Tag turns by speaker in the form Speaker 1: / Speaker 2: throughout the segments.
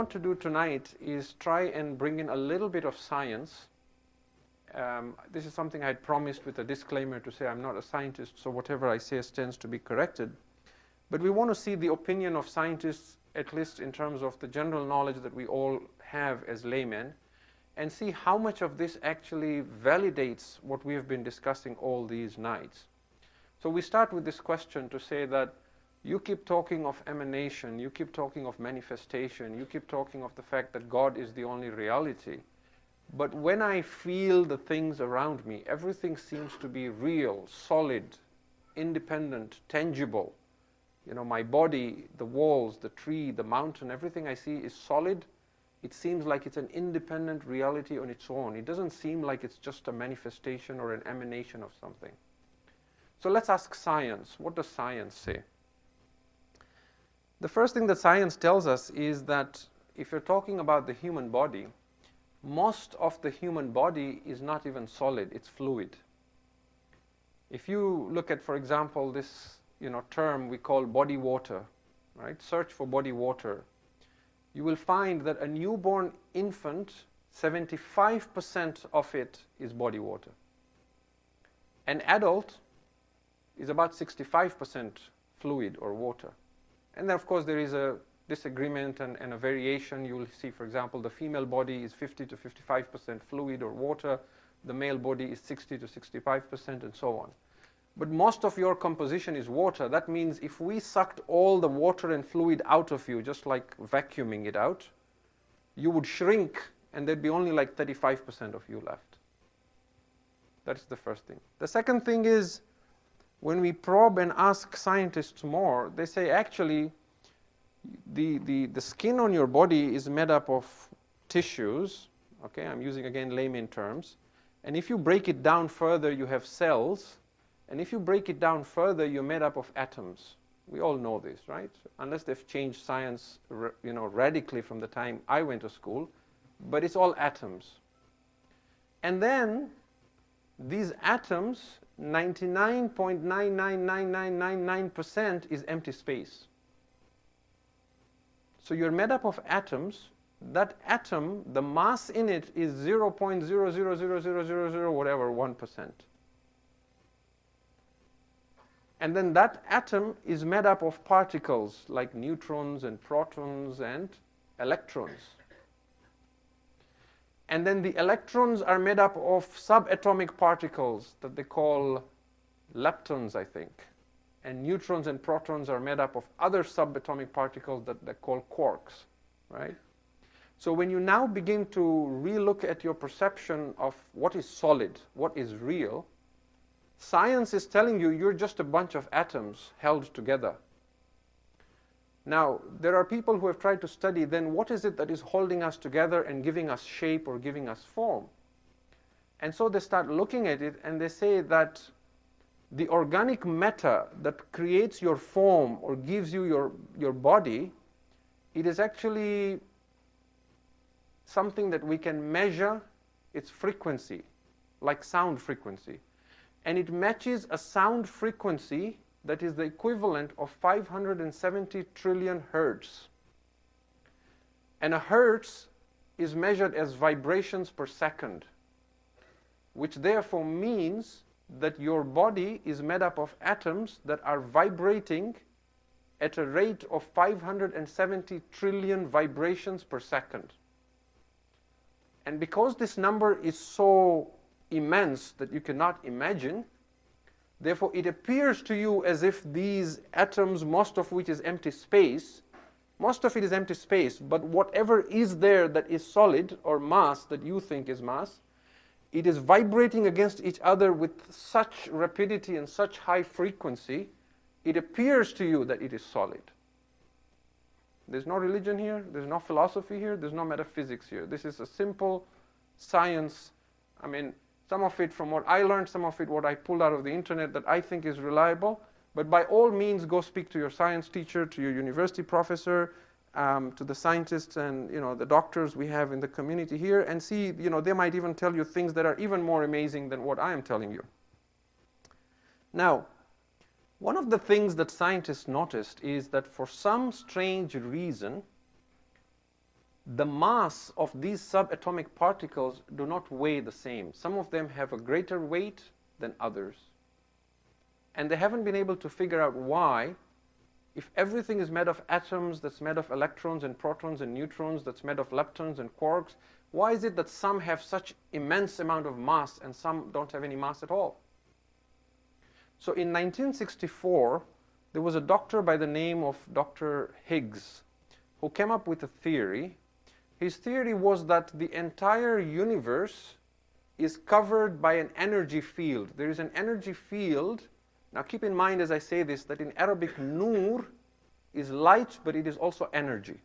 Speaker 1: want to do tonight is try and bring in a little bit of science. Um, this is something I had promised with a disclaimer to say I'm not a scientist, so whatever I say stands to be corrected. But we want to see the opinion of scientists, at least in terms of the general knowledge that we all have as laymen, and see how much of this actually validates what we have been discussing all these nights. So we start with this question to say that you keep talking of emanation, you keep talking of manifestation, you keep talking of the fact that God is the only reality. But when I feel the things around me, everything seems to be real, solid, independent, tangible. You know, my body, the walls, the tree, the mountain, everything I see is solid. It seems like it's an independent reality on its own. It doesn't seem like it's just a manifestation or an emanation of something. So let's ask science. What does science say? The first thing that science tells us is that if you're talking about the human body, most of the human body is not even solid, it's fluid. If you look at, for example, this you know, term we call body water, right? Search for body water. You will find that a newborn infant, 75% of it is body water. An adult is about 65% fluid or water. And then, of course, there is a disagreement and, and, a variation. You will see, for example, the female body is 50 to 55% fluid or water. The male body is 60 to 65% and so on. But most of your composition is water. That means if we sucked all the water and fluid out of you, just like vacuuming it out, you would shrink and there'd be only like 35% of you left. That's the first thing. The second thing is when we probe and ask scientists more, they say actually the, the, the skin on your body is made up of tissues. Okay, I'm using again layman terms. And if you break it down further, you have cells. And if you break it down further, you're made up of atoms. We all know this, right? Unless they've changed science you know, radically from the time I went to school. But it's all atoms. And then these atoms 99.999999% is empty space. So you're made up of atoms. That atom, the mass in it is 0.0000000 whatever 1%. And then that atom is made up of particles like neutrons and protons and electrons. And then the electrons are made up of subatomic particles that they call leptons, I think. And neutrons and protons are made up of other subatomic particles that they call quarks, right? So when you now begin to relook at your perception of what is solid, what is real, science is telling you you're just a bunch of atoms held together. Now, there are people who have tried to study then what is it that is holding us together and giving us shape or giving us form. And so they start looking at it and they say that the organic matter that creates your form or gives you your, your body, it is actually something that we can measure its frequency, like sound frequency. And it matches a sound frequency that is the equivalent of 570 trillion hertz. And a hertz is measured as vibrations per second, which therefore means that your body is made up of atoms that are vibrating at a rate of 570 trillion vibrations per second. And because this number is so immense that you cannot imagine, Therefore, it appears to you as if these atoms, most of which is empty space, most of it is empty space, but whatever is there that is solid or mass that you think is mass, it is vibrating against each other with such rapidity and such high frequency, it appears to you that it is solid. There's no religion here, there's no philosophy here, there's no metaphysics here. This is a simple science. I mean, some of it from what I learned, some of it what I pulled out of the internet that I think is reliable. But by all means, go speak to your science teacher, to your university professor, um, to the scientists and you know the doctors we have in the community here, and see you know they might even tell you things that are even more amazing than what I am telling you. Now, one of the things that scientists noticed is that for some strange reason, the mass of these subatomic particles do not weigh the same. Some of them have a greater weight than others. And they haven't been able to figure out why, if everything is made of atoms, that's made of electrons and protons and neutrons, that's made of leptons and quarks, why is it that some have such immense amount of mass and some don't have any mass at all? So in 1964, there was a doctor by the name of Dr. Higgs who came up with a theory. His theory was that the entire universe is covered by an energy field. There is an energy field. Now keep in mind as I say this that in Arabic, nur is light, but it is also energy.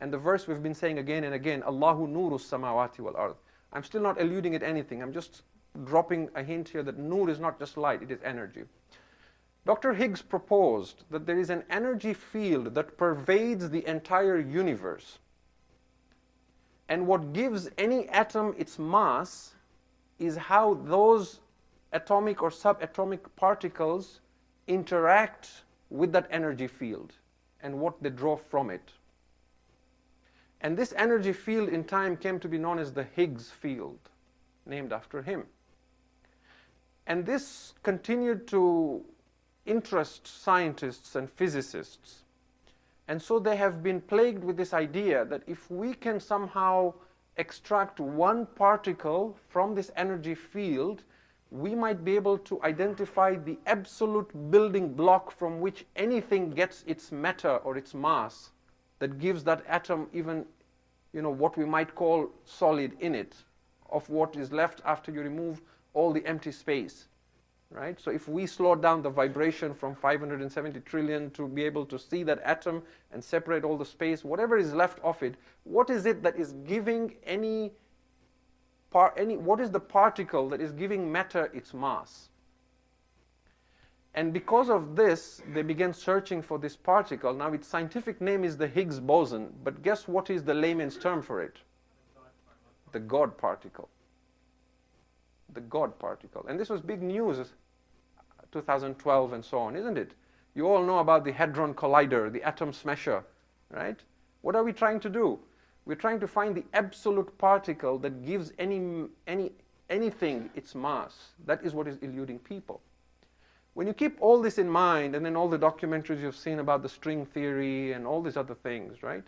Speaker 1: And the verse we've been saying again and again, Allahu nuru samawati wal ard. I'm still not alluding at anything. I'm just dropping a hint here that nur is not just light, it is energy. Dr. Higgs proposed that there is an energy field that pervades the entire universe. And what gives any atom its mass is how those atomic or subatomic particles interact with that energy field and what they draw from it. And this energy field in time came to be known as the Higgs field, named after him. And this continued to interest scientists and physicists. And so they have been plagued with this idea that if we can somehow extract one particle from this energy field, we might be able to identify the absolute building block from which anything gets its matter or its mass that gives that atom even, you know, what we might call solid in it, of what is left after you remove all the empty space right? So if we slow down the vibration from 570 trillion to be able to see that atom and separate all the space, whatever is left of it, what is it that is giving any, par any what is the particle that is giving matter its mass? And because of this, they began searching for this particle. Now, its scientific name is the Higgs boson, but guess what is the layman's term for it? The God particle the God particle. And this was big news, 2012 and so on, isn't it? You all know about the Hadron Collider, the atom smasher, right? What are we trying to do? We're trying to find the absolute particle that gives any, any, anything its mass. That is what is eluding people. When you keep all this in mind, and then all the documentaries you've seen about the string theory and all these other things, right?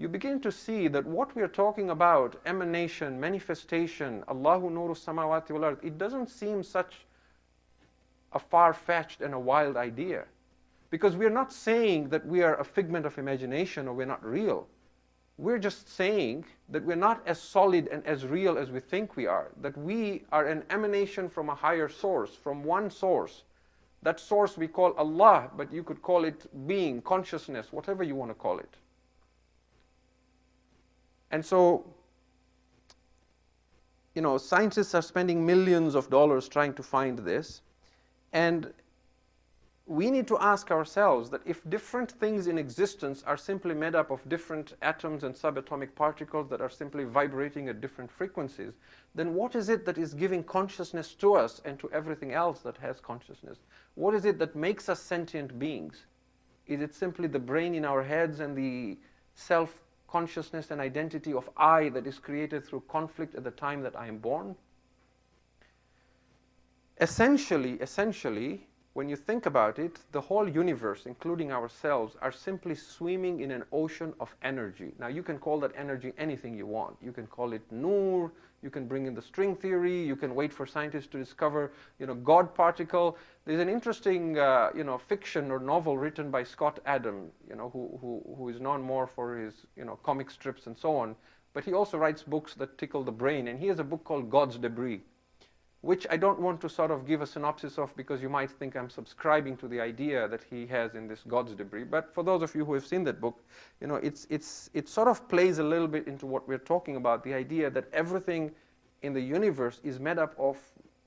Speaker 1: You begin to see that what we are talking about, emanation, manifestation, Allahu nuru samawati wal it doesn't seem such a far-fetched and a wild idea. Because we're not saying that we are a figment of imagination or we're not real. We're just saying that we're not as solid and as real as we think we are. That we are an emanation from a higher source, from one source. That source we call Allah, but you could call it being, consciousness, whatever you want to call it. And so, you know, scientists are spending millions of dollars trying to find this. And we need to ask ourselves that if different things in existence are simply made up of different atoms and subatomic particles that are simply vibrating at different frequencies, then what is it that is giving consciousness to us and to everything else that has consciousness? What is it that makes us sentient beings? Is it simply the brain in our heads and the self consciousness and identity of I that is created through conflict at the time that I am born? Essentially, essentially, when you think about it, the whole universe, including ourselves, are simply swimming in an ocean of energy. Now, you can call that energy anything you want. You can call it nur, you can bring in the string theory, you can wait for scientists to discover, you know, God particle. There's an interesting, uh, you know, fiction or novel written by Scott Adam, you know, who, who, who is known more for his, you know, comic strips and so on. But he also writes books that tickle the brain, and he has a book called God's Debris which I don't want to sort of give a synopsis of because you might think I'm subscribing to the idea that he has in this God's debris. But for those of you who have seen that book, you know, it's, it's, it sort of plays a little bit into what we're talking about, the idea that everything in the universe is made up of,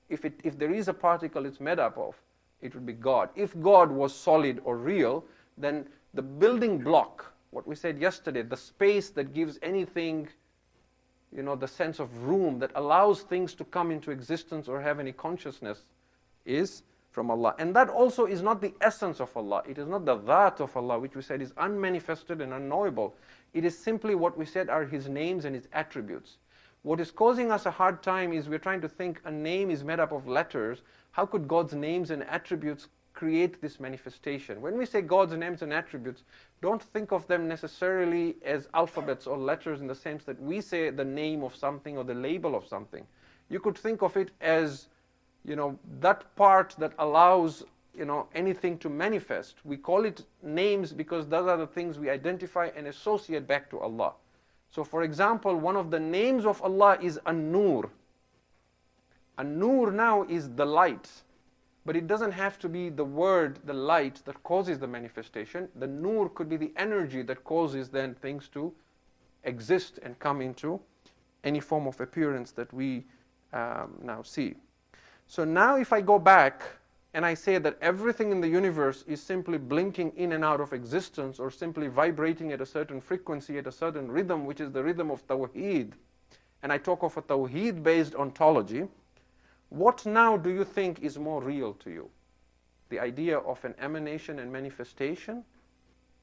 Speaker 1: if, it, if there is a particle it's made up of, it would be God. If God was solid or real, then the building block, what we said yesterday, the space that gives anything you know, the sense of room that allows things to come into existence or have any consciousness is from Allah. And Dhat also is not the essence of Allah. It is not the that of Allah, which we said is unmanifested and unknowable. It is simply what we said are his names and his attributes. What is causing us a hard time is we're trying to think a name is made up of letters. How could God's names and attributes create this manifestation? When we say God's names and attributes, don't think of them necessarily as alphabets or letters in the sense that we say the name of something or the label of something. You could think of it as, you know, that part that allows, you know, anything to manifest. We call it names because those are the things we identify and associate back to Allah. So for example, one of the names of Allah is An-Nur. An-Nur now is the light. But it doesn't have to be the word, the light, that causes the manifestation. The nur could be the energy that causes then things to exist and come into any form of appearance that we um, now see. So now if I go back and I say that everything in the universe is simply blinking in and out of existence or simply vibrating at a certain frequency, at a certain rhythm, which is the rhythm of Tawheed, and I talk of a Tawheed-based ontology, what now do you think is more real to you? The idea of an emanation and manifestation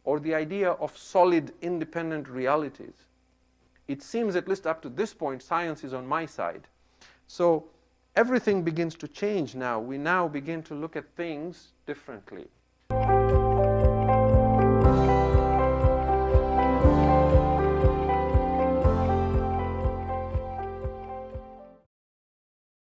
Speaker 1: or the idea of solid independent realities? It seems, at least up to this point, science is on my side. So everything begins to change now. We now begin to look at things differently.